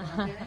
Uh-huh.